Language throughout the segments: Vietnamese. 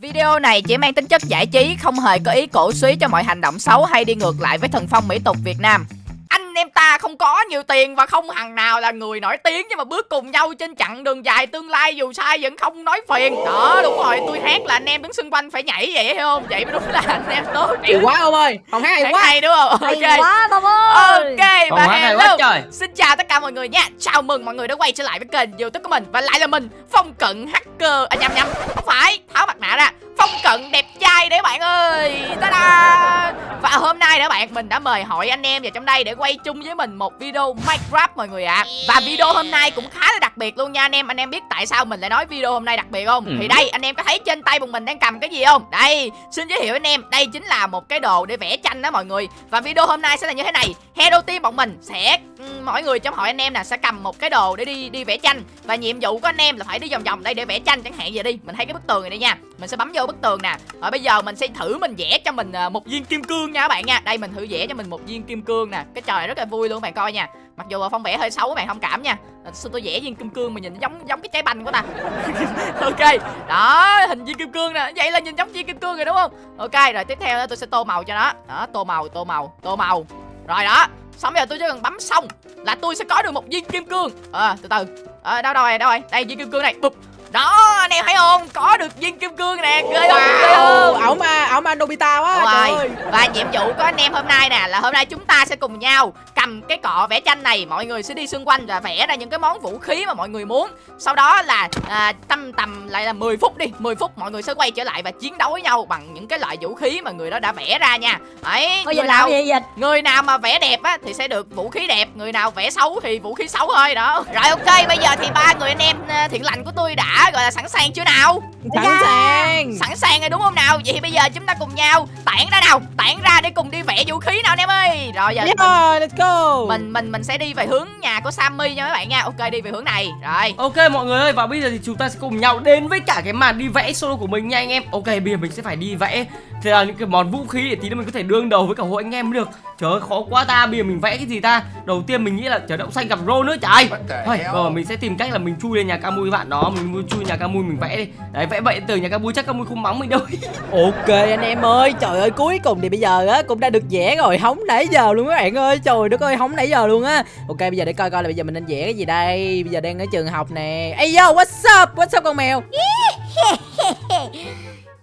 Video này chỉ mang tính chất giải trí, không hề có ý cổ suý cho mọi hành động xấu hay đi ngược lại với thần phong mỹ tục Việt Nam. Em ta không có nhiều tiền và không hằng nào là người nổi tiếng nhưng mà bước cùng nhau trên chặng đường dài tương lai dù sai vẫn không nói phiền. Đó đúng rồi, tôi hát là anh em đứng xung quanh phải nhảy vậy hiểu không? Vậy mới đúng là anh em tốt. Hay quá ông ơi Không hát hay Hát quá hay đúng không? Hay Ok. quá Tom ơi Ok và hello quá trời. Xin chào tất cả mọi người nha Chào mừng mọi người đã quay trở lại với kênh youtube của mình Và lại là mình Phong Cận Hacker À nhầm nhầm Không phải Tháo mặt nạ ra Phong Cận đẹp trai đấy bạn ơi. Ta-da. Và hôm nay đó bạn Mình đã mời hội anh em vào trong đây Để quay chung với mình một video Minecraft mọi người ạ. Và video hôm nay cũng khá là đặc biệt luôn nha anh em. Anh em biết tại sao mình lại nói video hôm nay đặc biệt không? Ừ. Thì đây anh em có thấy trên tay bọn mình đang cầm cái gì không? Đây Xin giới thiệu anh em. Đây chính là một cái đồ để vẽ tranh đó mọi người. Và video hôm nay sẽ là như thế này. Hero team bọn mình sẽ ừm, mỗi người trong hội anh em nè sẽ cầm một cái đồ để đi đi vẽ tranh. Và nhiệm vụ của anh em là phải đi vòng vòng đây để vẽ tranh chẳng hạn giờ đi. Mình thấy cái bức tường này đây nha. Mình sẽ bấm vô bức tường nè. Rồi bây giờ mình sẽ thử mình vẽ cho mình à, một viên kim cương nha các bạn nha. Đây, mình thử vẽ cho mình một viên kim cương nè. Cái trò này rất là vui luôn các bạn coi nha. Mặc dù phong vẽ hơi xấu các bạn thông cảm nha. Xin sao tôi vẽ viên kim cương mà nhìn giống giống cái trái banh của ta? Ok, đó, hình viên kim cương nè. Vậy là nhìn giống viên kim cương rồi đúng không? Ok, rồi tiếp theo đó tôi sẽ tô màu cho nó. Đó, tô màu tô màu tô màu. Rồi đó, xong bây giờ tôi chỉ cần bấm xong là tôi sẽ có được một viên kim cương. Ờ từ từ. Ờ đâu đâu rồi đâu rồi? Đây, viên kim cương này. Bụp đó anh em thấy không? Có được viên kim cương nè ghê không? Ghê không? Ổng mà Ổng mà Nobita quá trời ơi. Và nhiệm vụ của anh em hôm nay nè là hôm nay chúng ta sẽ cùng nhau cầm cái cọ vẽ tranh này. Mọi người sẽ đi xung quanh và vẽ ra những cái món vũ khí mà mọi người muốn. Sau đó là à, tầm tầm lại là 10 phút đi, 10 phút mọi người sẽ quay trở lại và chiến đấu với nhau bằng những cái loại vũ khí mà người đó đã vẽ ra nha. Thôi người nào làm gì vậy? người nào mà vẽ đẹp á thì sẽ được vũ khí đẹp, người nào vẽ xấu thì vũ khí xấu thôi đó. Rồi ok, bây giờ thì ba người anh em à, thiện lành của tôi đã gọi là sẵn sàng chưa nào? Sẵn sàng Sẵn sàng rồi đúng không nào? Vậy thì bây giờ chúng ta cùng nhau tản ra nào, tản ra để cùng đi vẽ vũ khí nào anh em ơi. Rồi giờ Yeah let's go mình mình mình sẽ đi về hướng nhà của Sammy nha các bạn nha. Ok đi về hướng này. Rồi. Ok mọi người ơi và bây giờ thì chúng ta sẽ cùng nhau đến với cả cái màn đi vẽ solo của mình nha anh em Ok bây giờ mình sẽ phải đi vẽ Thế là những cái món vũ khí để tí nữa mình có thể đương đầu với cả hội anh em được Trời ơi khó quá ta bây giờ mình vẽ cái gì ta? Đầu tiên mình nghĩ là trời đậu xanh gặp rô nữa trời. Thôi rồi mình sẽ tìm cách là mình chui lên nhà Camui bạn đó Mình chui nhà Camui mình vẽ đi. Đấy vẽ vậy từ nhà Camui chắc Camui không mắng mình đâu. Ok anh em ơi Trời ơi cuối cùng thì bây giờ á Cũng đã được vẽ rồi Hóng nãy giờ luôn các bạn ơi. Trời đất ơi hóng nãy giờ luôn á. Ok bây giờ để coi coi là bây giờ mình nên vẽ cái gì đây. Bây giờ đang ở trường học nè. Ê yo what's up? What's up con mèo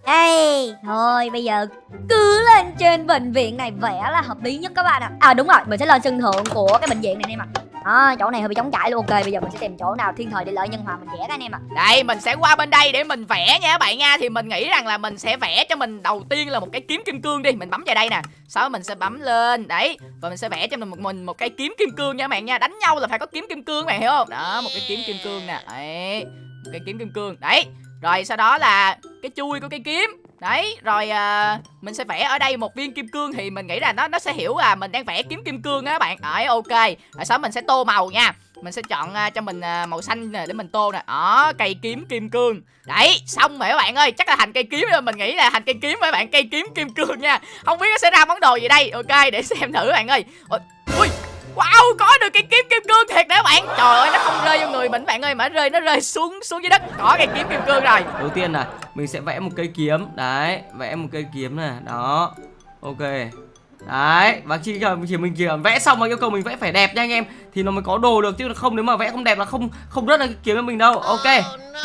Ê, thôi bây giờ cứ lên trên bệnh viện này vẽ là hợp lý nhất các bạn ạ. À. đúng rồi, mình sẽ lên sân thượng của cái bệnh viện này anh em ạ. Đó, chỗ này hơi bị trống trải luôn. Ok, bây giờ mình sẽ tìm chỗ nào thiên thời địa lợi nhân hòa mình vẽ các anh em ạ. Đây mình sẽ qua bên đây để mình vẽ nha các bạn nha. Thì mình nghĩ rằng là mình sẽ vẽ cho mình đầu tiên là một cái kiếm kim cương đi. Mình bấm vào đây nè. Sau đó mình sẽ bấm lên Đấy. Và mình sẽ vẽ cho mình một, mình một cái kiếm kim cương nha các bạn nha. Đánh nhau là phải có kiếm kim cương các bạn hiểu không? Đó một cái kiếm kim cương nè. Đấy Một cái kiếm kim cương. Đấy rồi sau đó là cái chui của cây kiếm Đấy, rồi à, mình sẽ vẽ ở đây một viên kim cương thì mình nghĩ là nó nó sẽ hiểu là mình đang vẽ kiếm kim cương á các bạn. Đấy, ok. Rồi sau mình sẽ tô màu nha. Mình sẽ chọn à, cho mình à, màu xanh nè để mình tô nè. Đó, cây kiếm kim cương. Đấy, xong rồi các bạn ơi, chắc là thành cây kiếm rồi, mình nghĩ là thành cây kiếm rồi các bạn, cây kiếm kim cương nha. Không biết nó sẽ ra món đồ gì đây. Ok, để xem thử các bạn ơi. Ôi, ui, Wow, có được cái kiếm kim cương thiệt đấy các bạn. Trời ơi, nó không rơi vô người mình bạn ơi, mà nó rơi nó rơi xuống xuống dưới đất. Có cây kiếm kim cương rồi. Đầu tiên là mình sẽ vẽ một cây kiếm Đấy vẽ một cây kiếm này Đó Ok Đấy, và chỉ cần chỉ mình chỉ vẽ xong mà yêu cầu mình vẽ phải đẹp nha anh em thì nó mới có đồ được chứ không nếu mà vẽ không đẹp là không không ra cái kiếm cho mình đâu. Ok.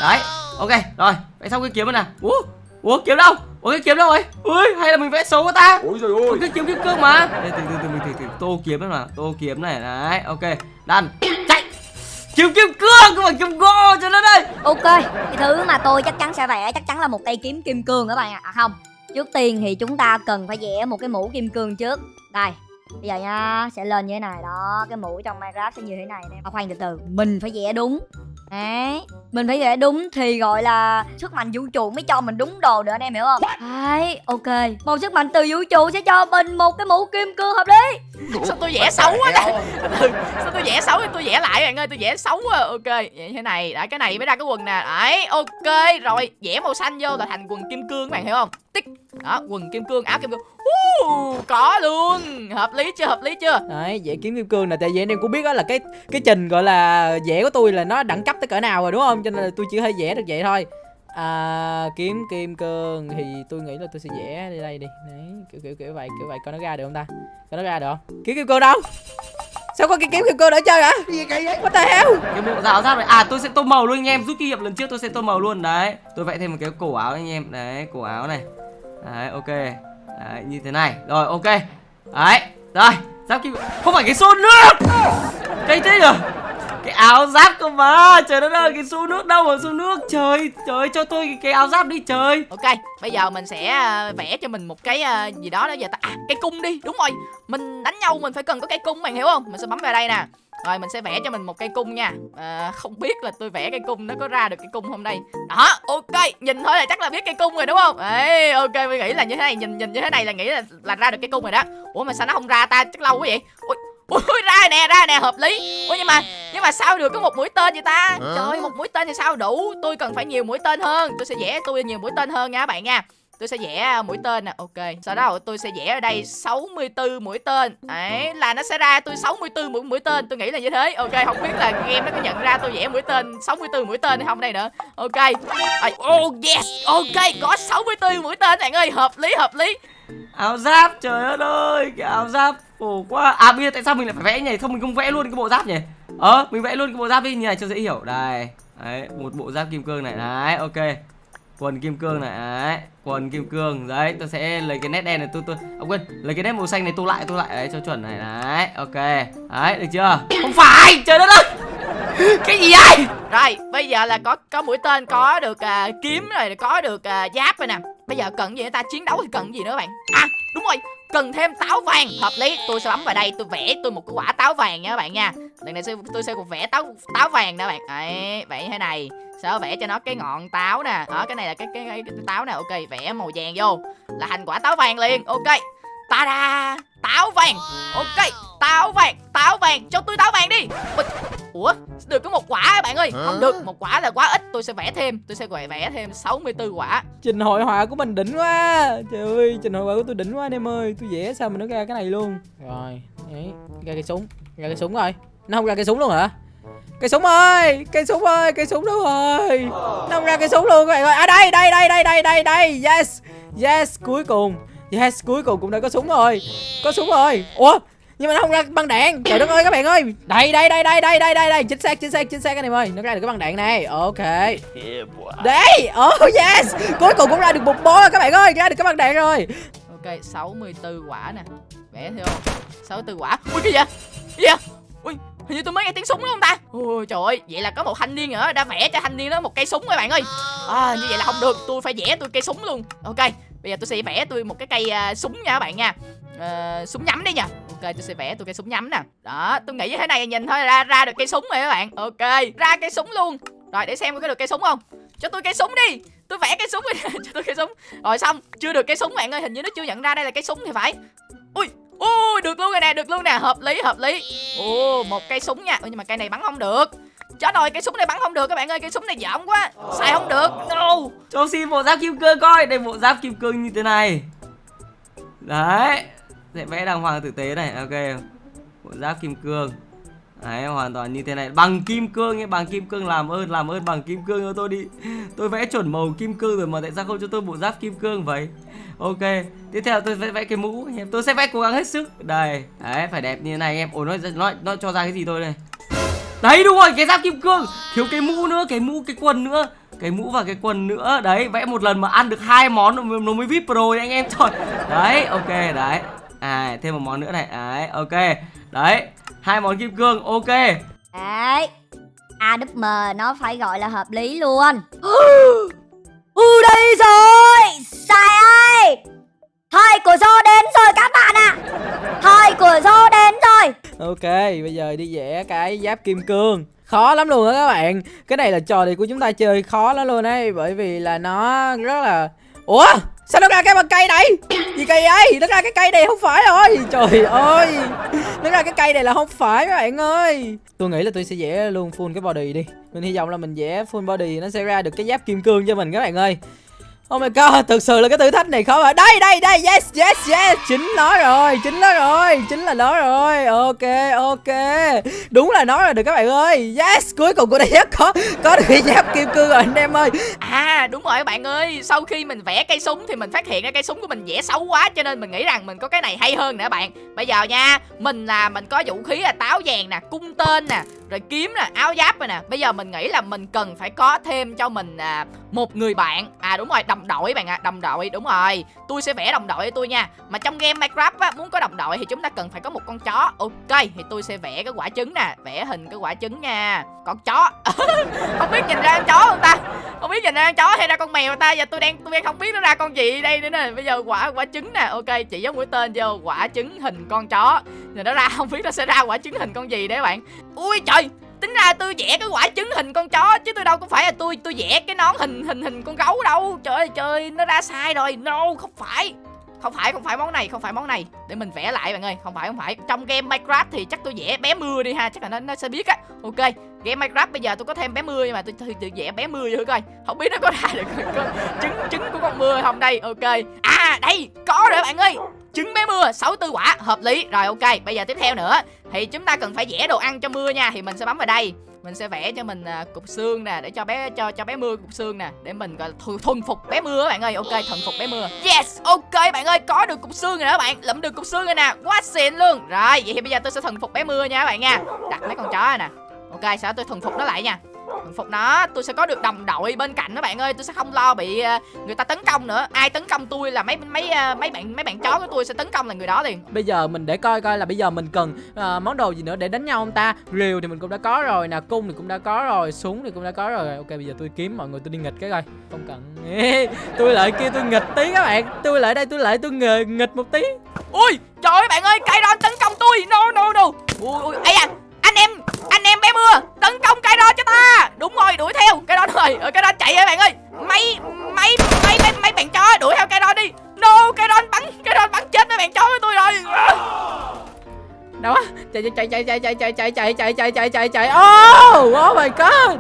Đấy. Ok, rồi, vẽ xong cái kiếm rồi nè. Ủa? Ủa kiếm đâu? Ủa cái kiếm đâu rồi? Ui, hay là mình vẽ xấu quá ta? Ôi trời Ủa, ơi cái kiếm kim cương mà. Đây, từ từ từ mình thử thử tô kiếm đấy mà, tô kiếm này đấy. Ok, đăn. Chạy. Kiếm kim cương không phải kiếm gỗ cho nó đây. Ok, cái thứ mà tôi chắc chắn sẽ vẽ chắc chắn là một cây kiếm kim cương các bạn ạ À không, trước tiên thì chúng ta cần phải vẽ một cái mũ kim cương trước Đây, bây giờ nha, sẽ lên như thế này đó Cái mũ trong Minecraft sẽ như thế này nè à, Khoan từ từ, mình phải vẽ đúng Đấy, mình phải vẽ đúng thì gọi là sức mạnh vũ trụ mới cho mình đúng đồ được anh em hiểu không? Đấy, ok. Một sức mạnh từ vũ trụ sẽ cho mình một cái mũ kim cương hợp lý. Sao tôi vẽ xấu quá ta ừ, sao tôi vẽ xấu thì tôi vẽ lại bạn ơi tôi vẽ xấu quá. Ok vậy thế này đã cái này mới ra cái quần nè. Đấy ok rồi vẽ màu xanh vô là thành quần kim cương các bạn hiểu không? Tích. Đó quần kim cương áo kim cương. Uh, có luôn. Hợp lý chưa hợp lý chưa? Đấy, vẽ kiếm kim cương nè tại vì anh em cũng biết đó là cái cái trình gọi là vẽ của tôi là nó đẳng cấp tới cỡ nào rồi đúng không? Cho nên là tôi chỉ thể vẽ được vậy thôi. à, kiếm kim cương thì tôi nghĩ là tôi sẽ vẽ đi đây đi. Đấy kiểu kiểu kiểu vậy kiểu vậy. Coi nó ra được không ta? Coi nó ra được không? Kiếm kim cương đâu? Sao có cái kiếm kim cương để chơi hả? Gì kỳ vậy what the hell? Cái bộ áo giáp này à tôi sẽ tô màu luôn anh em. Rút kinh nghiệm lần trước tôi sẽ tô màu luôn. Đấy tôi vẽ thêm một cái cổ áo anh em. Đấy cổ áo này. Đấy ok. Đấy như thế này. Rồi ok. Đấy rồi. Giáp kim không phải cái xô nước cây thế nhở cái áo giáp cơ mà trời đất ơi cái xu nước đâu mà xu nước. Trời trời cho tôi cái, cái áo giáp đi trời. Ok bây giờ mình sẽ ờ, vẽ cho mình một cái ờ, gì đó đó giờ ta à cây cung đi đúng rồi. Mình đánh nhau mình phải cần có cây cung bạn hiểu không? Mình sẽ bấm vào đây nè. Rồi mình sẽ vẽ cho mình một cây cung nha. À, không biết là tôi vẽ cây cung nó có ra được cây cung không đây. Đó ok nhìn thôi là chắc là biết cây cung rồi đúng không? Ê, ok mình nghĩ là như thế này nhìn nhìn như thế này là nghĩ là là ra được cây cung rồi đó. Ủa mà sao nó không ra ta? Chắc lâu quá vậy. Ui ui ra nè ra nè hợp lý. Ủa nhưng mà nhưng mà sao được có một mũi tên vậy ta? Trời ơi, một mũi tên thì sao đủ? Tôi cần phải nhiều mũi tên hơn. Tôi sẽ vẽ tôi nhiều mũi tên hơn nha các bạn nha. Tôi sẽ vẽ à, mũi tên nè. Ok sau đó tôi sẽ vẽ ở đây 64 mũi tên. Đấy là nó sẽ ra tôi 64 mũi mũi tên. Tôi nghĩ là như thế. Ok không biết là game nó có nhận ra tôi vẽ mũi tên 64 mũi tên hay không đây nữa. Ok. Oh yes. Ok có 64 mũi tên bạn ơi. Hợp lý hợp lý. Áo giáp trời ơi cái áo giáp khổ quá. À bây giờ tại sao mình lại phải vẽ nhỉ không mình không vẽ luôn cái bộ giáp nhỉ? Ờ mình vẽ luôn cái bộ giáp đi. Như này cho dễ hiểu. Đây. Đấy một bộ giáp kim cương này. Đấy ok. Quần kim cương này. Đấy quần kim cương. Đấy tôi sẽ lấy cái nét đen này. Tôi tôi ông quên. Lấy cái nét màu xanh này tô lại tô lại. Đấy cho chuẩn này. Đấy ok. Đấy được chưa? Không phải. Trời đất ơi. Cái gì vậy? Rồi bây giờ là có có mũi tên có được à, kiếm rồi có được à, giáp rồi nè. Bây giờ cần gì người ta? Chiến đấu thì cần gì nữa bạn? À đúng rồi cần thêm táo vàng. Hợp lý. Tôi sẽ bấm vào đây. Tôi vẽ tôi một cái quả táo vàng nha các bạn nha. Lần này tôi sẽ vẽ táo táo vàng nè bạn. Đấy vẽ thế này. Sẽ vẽ cho nó cái ngọn táo nè. Đó cái này là cái cái, cái, cái táo nè. Ok vẽ màu vàng vô. Là thành quả táo vàng liền. Ok. Ta da táo vàng. Ok. Táo vàng. Táo vàng. Cho tôi táo vàng đi ủa được có một quả bạn ơi. Không được một quả là quá ít. Tôi sẽ vẽ thêm tôi sẽ vẽ vẽ thêm 64 quả. Trình hội họa của mình đỉnh quá. Trời ơi trình hội họa của tôi đỉnh quá anh em ơi. Tôi vẽ sao mà nó ra cái này luôn. Rồi đấy ra cây súng ra cây súng rồi. Nó không ra cây súng luôn hả? Cây súng ơi cây súng ơi cây súng đâu rồi? Nó không ra cây súng luôn các bạn ơi à đây đây đây đây đây đây đây. Yes yes cuối cùng. Yes cuối cùng cũng đã có súng rồi. Có súng rồi. Ủa nhưng mà nó không ra băng đạn. Trời đất ơi các bạn ơi. Đây đây đây đây đây đây đây. Đây chính xác chính xác chính xác anh em ơi. Nó ra được cái băng đạn này. Ok. Đấy oh yes. Cuối cùng cũng ra được một bó rồi các bạn ơi. Ra được cái băng đạn rồi. Ok 64 quả nè. Vẽ theo. 64 quả. Ui cái gì vậy? Cái gì vậy? Ui hình như tôi mới nghe tiếng súng đúng không ta? Ui trời ơi. Vậy là có một thanh niên nữa. Đã vẽ cho thanh niên đó một cây súng các bạn ơi. À, Như vậy là không được. Tôi phải vẽ tôi cây súng luôn. Ok. Bây giờ tôi sẽ vẽ tôi một cái cây uh, súng nha các bạn nha uh, súng nhắm đi nha ok tôi sẽ vẽ tôi cây súng nhắm nè. Đó tôi nghĩ như thế này nhìn thôi ra ra được cây súng rồi các bạn. Ok ra cây súng luôn. Rồi để xem có được cây súng không. Cho tôi cây súng đi. Tôi vẽ cây súng đi. Cho tôi cây súng. Rồi xong chưa được cây súng bạn ơi hình như nó chưa nhận ra đây là cây súng thì phải. Ui ui được luôn rồi nè được luôn nè. Hợp lý hợp lý. Ô một cây súng nha. Ui nhưng mà cây này bắn không được. Chết rồi cây súng này bắn không được các bạn ơi. Cây súng này giỏng quá. Xài không được. No. Cho xin bộ giáp kim cương coi. Đây bộ giáp kim cương như thế này. Đấy sẽ vẽ đàng hoàng tử tế này ok. Bộ giáp kim cương. Đấy hoàn toàn như thế này. Bằng kim cương ấy bằng kim cương làm ơn làm ơn bằng kim cương cho tôi đi. Tôi vẽ chuẩn màu kim cương rồi mà tại sao không cho tôi bộ giáp kim cương vậy? Ok tiếp theo tôi sẽ vẽ cái mũ em tôi sẽ vẽ cố gắng hết sức. Đây đấy phải đẹp như thế này em. Ủa nó nó nó cho ra cái gì tôi đây, đấy đúng rồi cái giáp kim cương. Thiếu cái mũ nữa cái mũ cái quần nữa. Cái mũ và cái quần nữa. Đấy vẽ một lần mà ăn được hai món nó mới- nó mới vip pro anh em. Trời đấy ok đấy à thêm một món nữa này. Đấy ok. Đấy hai món kim cương ok. Đấy AWM nó phải gọi là hợp lý luôn. Ừ đây rồi. Sai ơi Thời của Zô đến rồi các bạn ạ. Thời của Zô đến rồi. Ok bây giờ đi vẽ cái giáp kim cương. Khó lắm luôn á các bạn. Cái này là trò này của chúng ta chơi khó lắm luôn đấy bởi vì là nó rất là ủa sao nó ra cái bằng cây này? Gì cây ấy nó ra cái cây này không phải rồi. Trời ơi. Nó ra cái cây này là không phải các bạn ơi. Tôi nghĩ là tôi sẽ vẽ luôn full cái body đi. Mình hy vọng là mình vẽ full body nó sẽ ra được cái giáp kim cương cho mình các bạn ơi. Oh my god, thực sự là cái thử thách này khó mà. Đây đây đây, yes yes yes, chính nó rồi, chính nó rồi, chính là nó rồi. Ok ok. Đúng là nó rồi được các bạn ơi. Yes, cuối cùng của đây dép có có được cái giáp kim cương rồi anh em ơi. À đúng rồi các bạn ơi Sau khi mình vẽ cây súng thì mình phát hiện ra cây súng của mình vẽ xấu quá Cho nên mình nghĩ rằng mình có cái này hay hơn nè các bạn Bây giờ nha Mình là mình có vũ khí là táo vàng nè Cung tên nè Rồi kiếm nè Áo giáp rồi nè Bây giờ mình nghĩ là mình cần phải có thêm cho mình à, Một người bạn À đúng rồi đồng đội bạn ạ, Đồng đội, đúng rồi. Tôi sẽ vẽ đồng đội cho tôi nha. Mà trong game Minecraft á, Muốn có đồng đội thì chúng ta cần phải có một con chó. Ok, thì tôi sẽ vẽ cái quả trứng nè, Vẽ hình cái quả trứng nha. Con chó. Không biết nhìn ra con chó không ta? Không biết nhìn ra con chó hay ra con mèo ta? Giờ tôi đang tôi đang không biết nó ra con gì đây nữa nè. Bây giờ quả quả trứng nè. Ok, chỉ giống mũi tên vô, quả trứng hình con chó. Rồi nó ra, không biết nó sẽ ra quả trứng hình con gì đấy các bạn. Ui trời! Tính ra tôi vẽ cái quả trứng hình con chó chứ tôi đâu có phải là tôi tôi vẽ cái nón hình hình hình con gấu đâu. Trời ơi, trời, nó ra sai rồi. No, không phải không phải không phải món này, không phải món này. Để mình vẽ lại bạn ơi, không phải không phải. Trong game minecraft thì chắc tôi vẽ bé mưa đi ha, chắc là nó nó sẽ biết á. Ok, game minecraft bây giờ tôi có thêm bé mưa nhưng mà tôi tự vẽ bé mưa thử coi. Không biết nó có ra được có trứng trứng của con mưa không đây? Ok. À đây, có rồi bạn ơi. Trứng bé mưa 64 quả, hợp lý. Rồi, ok, bây giờ tiếp theo nữa. Thì chúng ta cần phải vẽ đồ ăn cho mưa nha, thì mình sẽ bấm vào đây mình sẽ vẽ cho mình à, cục xương nè để cho bé cho cho bé mưa cục xương nè để mình gọi là thu, thuần phục bé mưa các bạn ơi. Ok thuần phục bé mưa. Yes ok bạn ơi có được cục xương rồi đó bạn. Lụm được cục xương rồi nè quá xịn luôn. Rồi vậy thì bây giờ tôi sẽ thuần phục bé mưa nha các bạn nha. Đặt mấy con chó này nè. Ok sau đó tôi thuần phục nó lại nha thuần phục nó. Tôi sẽ có được đồng đội bên cạnh đó bạn ơi. Tôi sẽ không lo bị à, người ta tấn công nữa. Ai tấn công tôi là mấy mấy à, mấy bạn mấy bạn chó của tôi sẽ tấn công là người đó liền. Bây giờ mình để coi coi là bây giờ mình cần à, món đồ gì nữa để đánh nhau không ta? Rìu thì mình cũng đã có rồi nè Cung thì cũng đã có rồi Súng thì cũng đã có rồi. Ok bây giờ tôi kiếm mọi người tôi đi nghịch cái coi. Không cần. Tôi lại kêu tôi nghịch tí các bạn. Tôi lại đây tôi lại tôi nghề nghịch một tí. Ui trời ơi bạn ơi cây đòn tấn công tôi. No no no. Ui ui ấy à anh em anh em bé Chạy chạy chạy chạy chạy chạy chạy chạy chạy chạy chạy chạy Oh Oh my god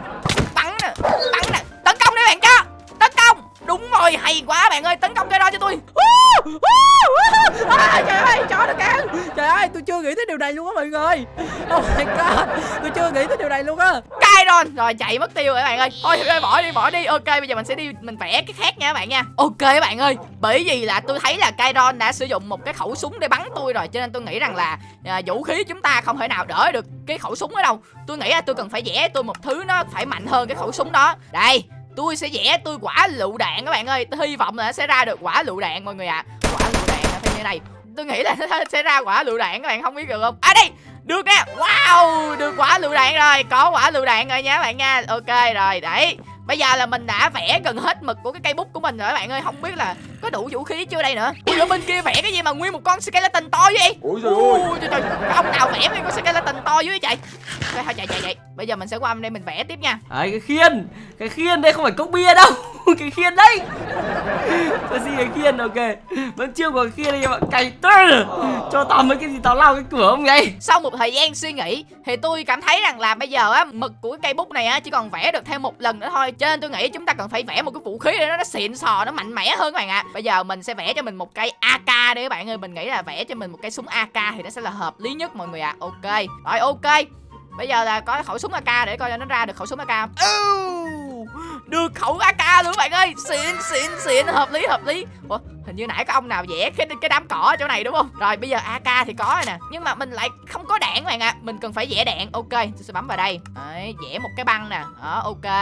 bắn nè bắn nè tấn công đi bạn chó tấn công đúng rồi hay quá bạn ơi tấn công cây đòn cho tôi à, Trời ơi chó nó cắn Trời ơi tôi chưa nghĩ tới điều này luôn á mọi người Oh my god Tôi chưa nghĩ tới điều này luôn á iron rồi chạy mất tiêu rồi các bạn ơi. Thôi thôi bỏ đi bỏ đi. Ok bây giờ mình sẽ đi mình vẽ cái khác nha các bạn nha. Ok các bạn ơi bởi vì là tôi thấy là Kairon đã sử dụng một cái khẩu súng để bắn tôi rồi cho nên tôi nghĩ rằng là à, vũ khí chúng ta không thể nào đỡ được cái khẩu súng ở đâu. Tôi nghĩ là tôi cần phải vẽ tôi một thứ nó phải mạnh hơn cái khẩu súng đó. Đây tôi sẽ vẽ tôi quả lựu đạn các bạn ơi. Tôi hy vọng là nó sẽ ra được quả lựu đạn mọi người ạ. À. quả lựu đạn là như thế này. Tôi nghĩ là nó sẽ ra quả lựu đạn các bạn không biết được không? À đây! Được nè. Wow được quả lựu đạn rồi có quả lựu đạn rồi nha các bạn nha. Ok rồi đấy. Bây giờ là mình đã vẽ gần hết mực của cái cây bút của mình rồi các bạn ơi. Không biết là có đủ vũ khí chưa đây nữa. Ui ở bên kia vẽ cái gì mà nguyên một con skeleton to vậy? Ôi trời ơi. Ui, trời, trời, ông nào vẽ nguyên con skeleton to dưới vậy chạy Thôi chạy chạy chạy. Bây giờ mình sẽ qua âm đây mình vẽ tiếp nha. Đấy cái khiên. Cái khiên đây không phải cốc bia đâu Cái khiên đây Tôi xin cái khiên? Ok. Vẫn chưa có cái khiên đây các bạn. Cày tơ. Cho tao mấy cái gì tao lao cái cửa không vậy? Sau một thời gian suy nghĩ thì tôi cảm thấy rằng là bây giờ á mực của cái cây bút này á chỉ còn vẽ được thêm một lần nữa thôi. Cho nên tôi nghĩ chúng ta cần phải vẽ một cái vũ khí để nó, nó xịn sò nó mạnh mẽ hơn các bạn ạ. Bây giờ mình sẽ vẽ cho mình một cây AK đi các bạn ơi. Mình nghĩ là vẽ cho mình một cây súng AK thì nó sẽ là hợp lý nhất mọi người ạ. Ok. Rồi ok. Bây giờ là có khẩu súng AK để coi cho nó ra được khẩu súng AK không Đưa được khẩu AK luôn các bạn ơi. Xịn xịn xịn. Hợp lý hợp lý. Ủa, hình như nãy có ông nào vẽ cái cái đám cỏ ở chỗ này đúng không? Rồi bây giờ AK thì có rồi nè. Nhưng mà mình lại không có đạn các bạn ạ. Mình cần phải vẽ đạn. Ok tôi sẽ bấm vào đây. Đấy, vẽ một cái băng nè. Đó ok.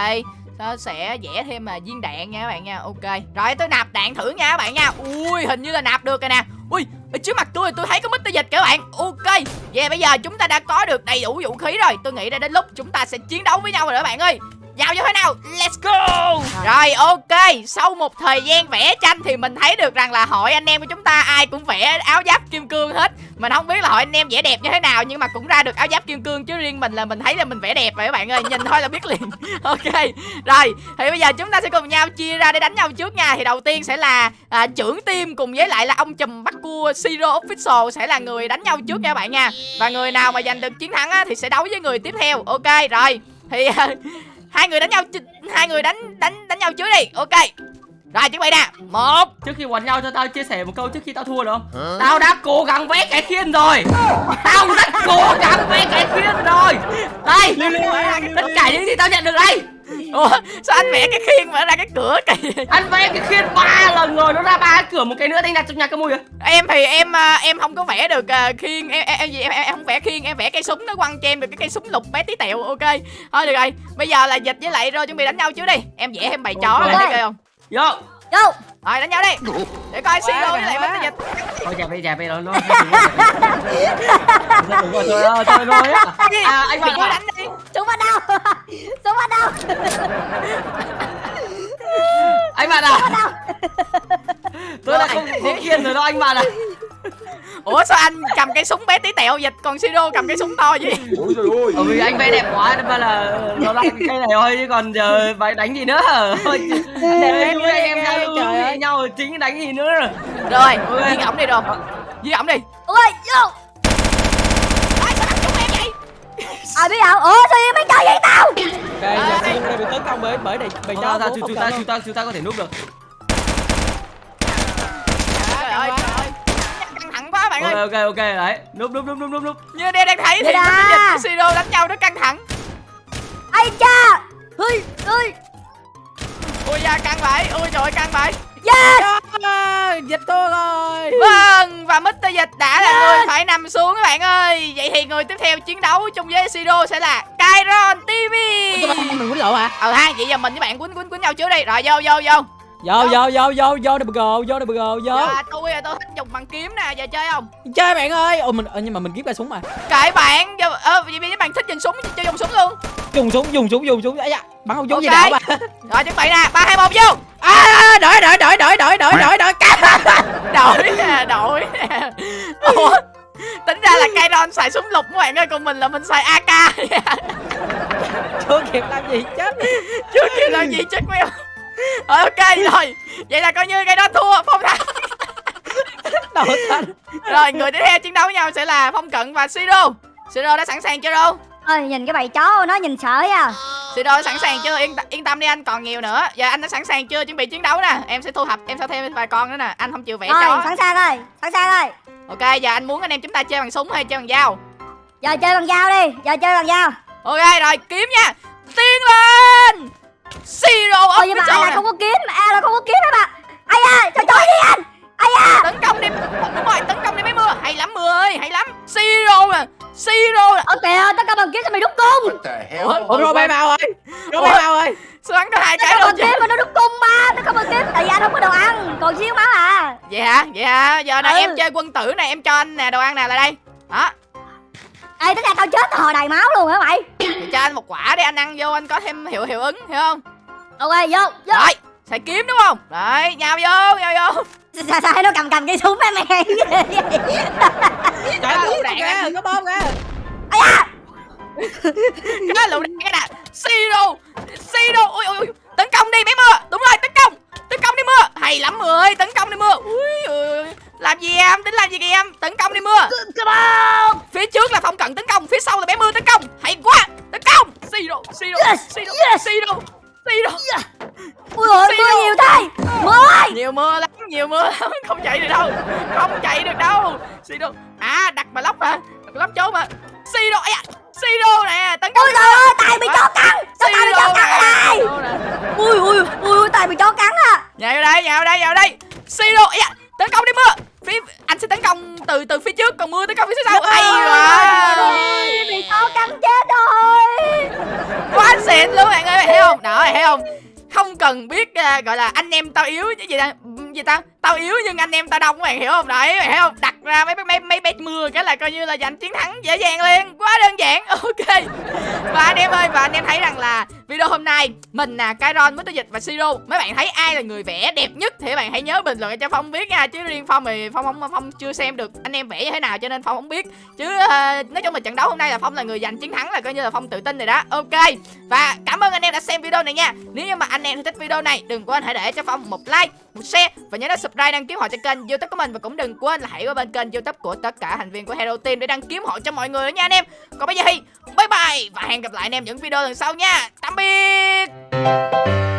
Nó sẽ vẽ thêm mà viên đạn nha các bạn nha. Ok. Rồi tôi nạp đạn thử nha các bạn nha. Ui hình như là nạp được rồi nè. Ui ở trước mặt tôi tôi thấy có mít dịch các bạn. Ok. Vậy bây giờ chúng ta đã có được đầy đủ vũ khí rồi. Tôi nghĩ đã đến lúc chúng ta sẽ chiến đấu với nhau rồi các bạn ơi vào như thế nào? Let's go! Rồi ok. Sau một thời gian vẽ tranh thì mình thấy được rằng là hội anh em của chúng ta ai cũng vẽ áo giáp kim cương hết. Mình không biết là hội anh em vẽ đẹp như thế nào nhưng mà cũng ra được áo giáp kim cương. Chứ riêng mình là mình thấy là mình vẽ đẹp rồi các bạn ơi. Nhìn thôi là biết liền. Ok. Rồi thì bây giờ chúng ta sẽ cùng nhau chia ra để đánh nhau trước nha. Thì đầu tiên sẽ là à, trưởng team cùng với lại là ông chùm bắt cua siro Official sẽ là người đánh nhau trước nha các bạn nha. Và người nào mà giành được chiến thắng á, thì sẽ đấu với người tiếp theo. Ok rồi. Thì hai người đánh nhau hai người đánh đánh đánh nhau trước đi. Ok. Rồi chuẩn bị nè một. Trước khi quạt nhau cho tao chia sẻ một câu trước khi tao thua được không? Tao đã cố gắng vẽ cái khiên rồi. Tao rất cố gắng vẽ cái khiên rồi. Đây. Tất cả những gì tao nhận được đây ủa sao anh vẽ cái khiên mà ra cái cửa kìa Anh vẽ cái khiên ba lần rồi Nó ra ba cái cửa một cái nữa anh đặt trong nhà cái mùi à em thì em à, em không có vẽ được à, khiên em em em, gì? em, em, em không vẽ khiên em vẽ cây súng nó quăng cho em được cái cây súng lục bé tí tẹo ok thôi được rồi bây giờ là dịch với lại rồi chuẩn bị đánh nhau trước đi em vẽ thêm bầy chó Ok. lên đi coi không Vô Vô rồi đánh nhau đi để coi siro với lại bánh dịch Thôi dẹp đi dẹp đi nó nó Thôi thôi thôi À anh ơi đánh đi Súng bắt đầu. Súng bắt đầu. Anh bạn à. Tôi đã không có khiên rồi đó anh bạn à. Ủa sao anh cầm cây súng bé tí tẹo dịch còn siro cầm cây súng to vậy? Ôi trời ơi. Bởi vì anh vẽ đẹp quá nên mà là nó lại cái cây này thôi chứ còn giờ phải đánh gì nữa. Thôi Để chúng anh em giao lưu Trời ơi. với nhau chính đánh gì nữa. Rồi Ok. giết ổng đi rồi giết ổng đi. Ôi vô ai sao đánh trúng em vậy Ai biết không Ủa sao em mới chơi vậy tao? Ok giờ Siro đây bị tấn công bởi bởi chó ra của chúng ta chúng ta chúng ta có thể núp được. Trời ơi trời ơi. Căng thẳng quá bạn Ok ơi. ok ok đấy. Núp núp núp núp núp núp như đây đang thấy thì dịch siro đánh nhau rất căng thẳng. Ây cha? Ui ui. Ui da căng vậy. Ui trời ơi căng vậy. Yes! À, dịch thua rồi Vâng, và Mr. Dịch đã là người phải nằm xuống các bạn ơi. Vậy thì người tiếp theo chiến đấu chung với Siro sẽ là Kairon TV mình quýnh lộ hả? Ờ ha, vậy giờ mình với bạn quýnh quýnh quýnh nhau trước đi. Rồi vô vô vô. Vô vô. vô vô vô double go vô double go vô. Giờ tôi tôi thích dùng bằng kiếm nè, giờ chơi không? chơi bạn ơi. Ồ mình ờ, nhưng mà mình kiếm ra súng mà. Kệ bạn, giờ, ờ, vậy mấy bạn thích dùng súng, chơi dùng súng luôn. Dùng súng dùng súng dùng súng. Ấy da bắn không trúng gì Ok. nào mà. Rồi chuẩn bị nè, 3, 2, 1 vô à, đổi đổi đổi đổi đổi đổi đổi đổi Đổi nè, đổi nè. Ủa Tính ra là Kairon xài súng lục các bạn ơi Còn mình là mình xài AK chưa kịp làm gì chết. Chưa kịp làm gì chết queo Rồi ok rồi. Vậy là coi như Kairon thua Phong thắng. Đầu xanh Rồi người tiếp theo chiến đấu với nhau sẽ là Phong Cận và Siro Siro đã sẵn sàng chưa đâu Ôi nhìn cái bầy chó nó nhìn sợ à Siro đã sẵn sàng chưa? Yên, yên tâm đi anh còn nhiều nữa. Giờ anh đã sẵn sàng chưa? Chuẩn bị chiến đấu nè. Em sẽ thu thập em sẽ thêm vài con nữa nè. Anh không chịu vẽ Rồi chó. sẵn sàng rồi Sẵn sàng rồi. Ok giờ anh muốn anh em chúng ta chơi bằng súng hay chơi bằng dao? Giờ chơi bằng dao đi Giờ chơi bằng dao. Ok rồi kiếm nha. Tiến lên! Siro Ôi nhưng mà A là không có kiếm A là không có kiếm hết mà Ai da Trời trời đi anh Ai da. Tấn công đi Đúng rồi tấn công đi mấy mưa. Hay lắm mưa ơi hay lắm. Siro nè Siro nè. Ở kiếm sao mày đúc cung? Ủa, bay màu ơi. Bay màu ơi. Sao bắn có hai cái luôn bằng chứ. mà nó đúc cung mà Tất cả bằng kiếm Tại vì anh không có đồ ăn. Còn xíu máu à? Vậy hả? Vậy hả? Giờ nè Ừ. em chơi quân tử nè Em cho anh nè đồ ăn nè lại đây. Đó. Ê tính ra tao chết tao hồi đầy máu luôn hả mày? Thì cho anh một quả để anh ăn vô anh có thêm hiệu hiệu ứng hiểu không? Ok vô vô. Rồi xài kiếm đúng không? Đấy nhào vô nhào vô. Sao sao nó cầm cầm cây súng em mày trời ơi đạn có bom kìa Ai da Cái lựu đạn cái nè Siro Siro ui ui ui. Tấn công đi bé mưa. Đúng rồi tấn công. Tấn công đi mưa. Hay lắm mưa ơi. Tấn công đi mưa. Ui ui Làm gì em? Tính làm gì kìa em? Tấn công đi mưa. Phía trước là phong cận tấn công Phía sau là bé mưa tấn công. Hay quá. Tấn công. Siro Siro Siro. Siro Siro Ui ôi mưa nhiều thế. Mưa ơi. Nhiều mưa lắm nhiều mưa lắm. Không chạy được đâu không chạy được đâu. Siro à đặt lóc hả đặt lóc trốn mà. Siro Siro nè tấn công Ôi trời ơi tài bị chó cắn. Sao tài bị chó cắn ở đây? Nè Ui ui ui ui tài bị chó cắn à. Nhào vào đây nhào vào đây nhào vào đây. Siro ấy à tấn công đi mưa. Phía anh sẽ tấn công từ từ phía trước còn mưa tấn công phía sau. Hay quá. Bị chó cắn chết rồi. Quá xịn luôn bạn ơi bạn thấy không? Đó thấy không? Không cần biết à, gọi là anh em tao yếu cái gì ta gì ta tao yếu nhưng anh em tao đông, các bạn hiểu không? Đấy bạn hiểu không? Đặt ra mấy mấy mấy bet mưa cái là coi như là giành chiến thắng dễ dàng liền, quá đơn giản. Ok. Và anh em ơi, và anh em thấy rằng là video hôm nay mình là Kairon Mr. Dịch và Siro mấy bạn thấy ai là người vẽ đẹp nhất thì bạn hãy nhớ bình luận cho Phong biết nha. Chứ riêng Phong thì Phong không Phong chưa xem được anh em vẽ như thế nào cho nên Phong không biết. Chứ uh, nói chung là trận đấu hôm nay là Phong là người giành chiến thắng là coi như là Phong tự tin rồi đó. Ok. Và cảm ơn anh em đã xem video này nha. Nếu như mà anh em thích video này Đừng quên hãy để cho Phong một like, một share Và nhớ đăng subscribe đăng ký họ cho kênh youtube của mình. Và cũng đừng quên là hãy qua bên kênh youtube của tất cả thành viên của Hero Team Để đăng kiếm họ cho mọi người nha anh em. Còn bây giờ thì bye bye Và hẹn gặp lại anh em những video lần sau nha. Tạm biệt. Topik.